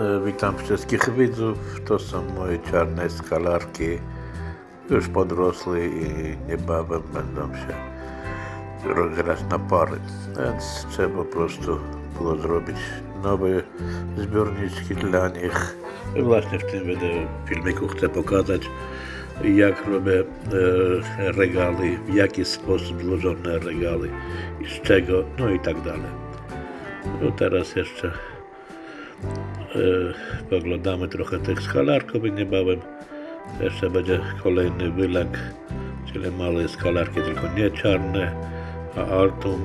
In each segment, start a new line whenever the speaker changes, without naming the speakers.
E, Witam wszystkich widzów. To są moje czarne skalarki. Już podrosły i niebawem będą się rozgrać na pary. Więc trzeba po prostu było zrobić nowe zbiorniczki dla nich. I Właśnie w tym filmiku chcę pokazać jak robię e, regaly, w jaki sposób złożone regaly i z czego, no i tak dalej. No teraz jeszcze poglądamy trochę tych skalarków niebawem jeszcze będzie kolejny wylęk, czyli małe skalarki, tylko nie czarne, a altum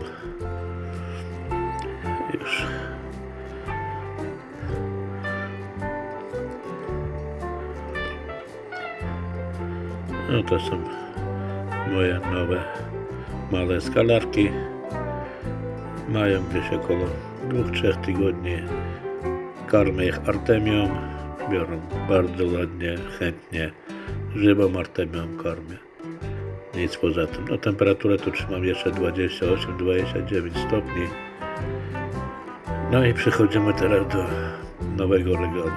już. No to są moje nowe małe skalarki. Mają gdzieś około 2-3 tygodni. Karmię ich artemią. Biorą bardzo ładnie, chętnie. Żywą artemią karmię. Nic poza tym. No temperaturę tu trzymam jeszcze 28-29 stopni. No i przechodzimy teraz do nowego regału.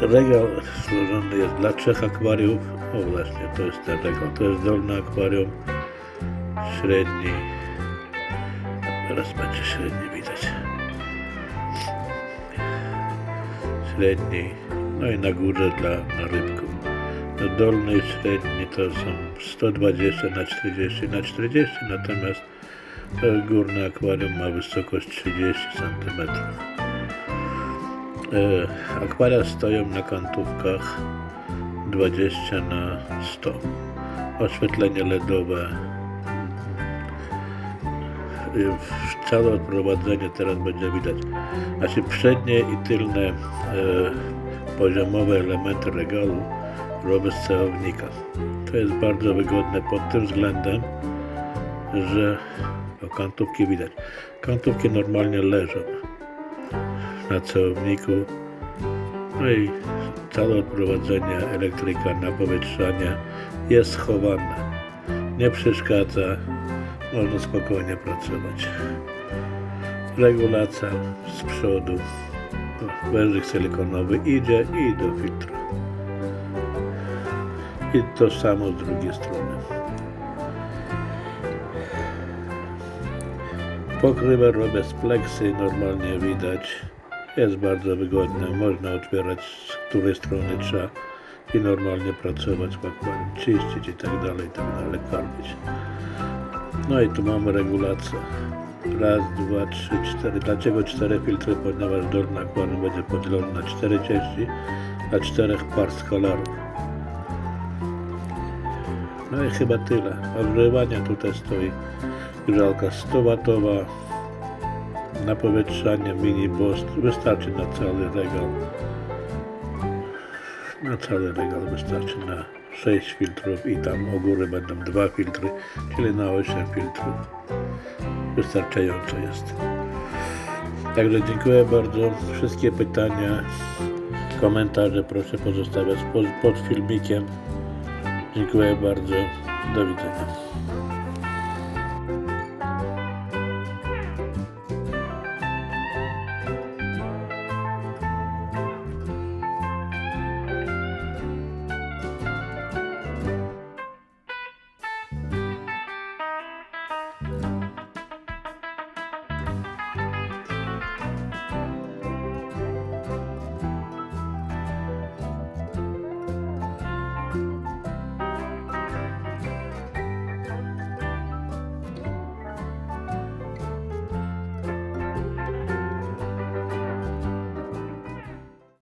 Regał złożony jest dla trzech akwariów. O właśnie, to jest ten regał. To jest dolny akwarium, średni. Teraz będzie średni widać. Średni. No i na górze dla na rybków. No dolny i średni to są 120 na 40 na 40, natomiast to górne akwarium ma wysokość 30 cm. E, Akwaria stoją na kantówkach 20 na 100. Oświetlenie LEDowe. Całe odprowadzenie teraz będzie widać. Znaczy przednie i tylne e, poziomowe elementy regału robię z celownika. To jest bardzo wygodne pod tym względem, że o, kantówki widać. Kantówki normalnie leżą na celowniku. No i całe odprowadzenie elektryka na powietrzanie jest schowane. Nie przeszkadza, można spokojnie pracować. Regulacja z przodu. Wężyk silikonowy idzie i do filtra. I to samo z drugiej strony. Pokrywę robię z pleksy, normalnie widać. Jest bardzo wygodne, można otwierać z której strony trzeba i normalnie pracować w czyścić i tak dalej, i tak dalej, karmić. No i tu mamy regulację. Raz, dwa, trzy, cztery. Dlaczego cztery filtry? Ponieważ dolny akwarium będzie podzielony na cztery części, na czterech par skalarów. No i chyba tyle. Ogrzewanie tutaj stoi grzałka 100 watowa na powietrzanie mini bost wystarczy na cały regał na cały regał wystarczy na 6 filtrów i tam u góry będą dwa filtry czyli na 8 filtrów. Wystarczająco jest. Także dziękuję bardzo. Wszystkie pytania komentarze proszę pozostawiać pod, pod filmikiem. Dziękuję bardzo. Do widzenia